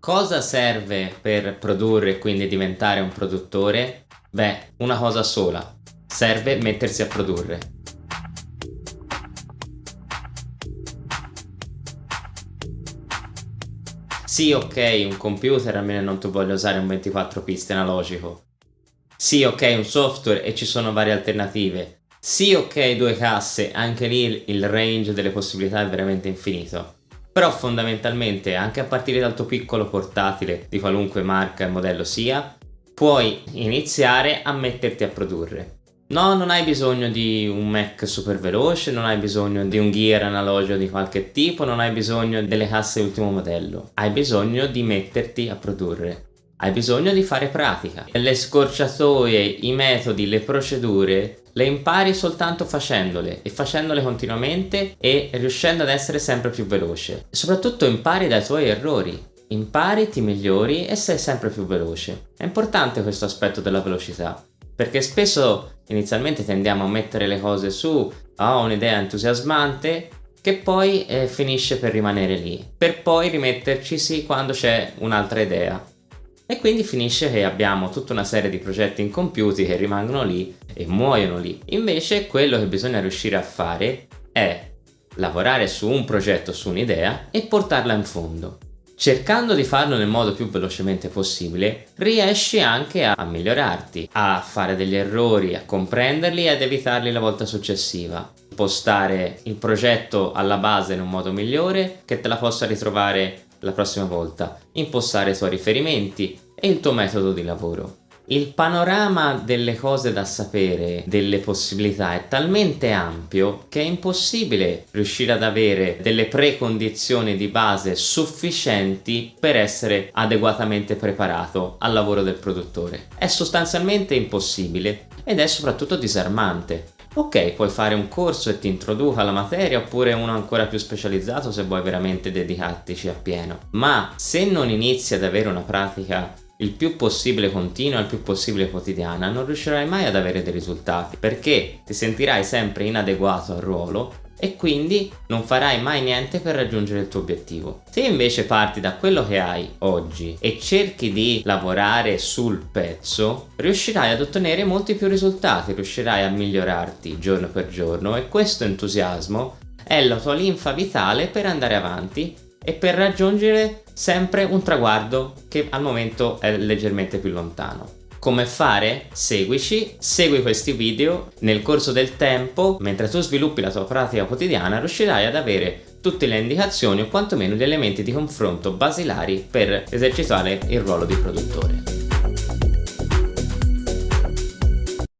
Cosa serve per produrre e quindi diventare un produttore? Beh, una cosa sola. Serve mettersi a produrre. Sì, ok, un computer almeno non tu voglia usare un 24 piste analogico. Sì, ok, un software e ci sono varie alternative. Sì, ok, due casse, anche lì il range delle possibilità è veramente infinito. Però fondamentalmente, anche a partire dal tuo piccolo portatile, di qualunque marca e modello sia, puoi iniziare a metterti a produrre. No, non hai bisogno di un Mac super veloce, non hai bisogno di un gear analogico di qualche tipo, non hai bisogno delle casse ultimo modello. Hai bisogno di metterti a produrre. Hai bisogno di fare pratica. Le scorciatoie, i metodi, le procedure le impari soltanto facendole e facendole continuamente e riuscendo ad essere sempre più veloce. Soprattutto impari dai tuoi errori. Impari, ti migliori e sei sempre più veloce. È importante questo aspetto della velocità perché spesso inizialmente tendiamo a mettere le cose su, oh, un'idea entusiasmante che poi eh, finisce per rimanere lì, per poi rimettercisi quando c'è un'altra idea. E quindi finisce che abbiamo tutta una serie di progetti incompiuti che rimangono lì e muoiono lì. Invece quello che bisogna riuscire a fare è lavorare su un progetto, su un'idea e portarla in fondo. Cercando di farlo nel modo più velocemente possibile, riesci anche a, migliorarti, a fare degli errori, a comprenderli e ad evitarli la volta successiva. Impostare il progetto alla base in un modo migliore che te la possa ritrovare la prossima volta. Impostare i tuoi riferimenti e il tuo metodo di lavoro. Il panorama delle cose da sapere, delle possibilità è talmente ampio che è impossibile riuscire ad avere delle precondizioni di base sufficienti per essere adeguatamente preparato al lavoro del produttore. È sostanzialmente impossibile ed è soprattutto disarmante. Ok, puoi fare un corso e ti introduca alla materia oppure uno ancora più specializzato se vuoi veramente dedicartici appieno. Ma se non inizi ad avere una pratica il più possibile continua, il più possibile quotidiana, non riuscirai mai ad avere dei risultati perché ti sentirai sempre inadeguato al ruolo e quindi non farai mai niente per raggiungere il tuo obiettivo. Se invece parti da quello che hai oggi e cerchi di lavorare sul pezzo, riuscirai ad ottenere molti più risultati, riuscirai a migliorarti giorno per giorno e questo entusiasmo è la tua linfa vitale per andare avanti e per raggiungere sempre un traguardo che al momento è leggermente più lontano. Come fare? Seguici, segui questi video, nel corso del tempo, mentre tu sviluppi la tua pratica quotidiana, riuscirai ad avere tutte le indicazioni o quantomeno gli elementi di confronto basilari per esercitare il ruolo di produttore.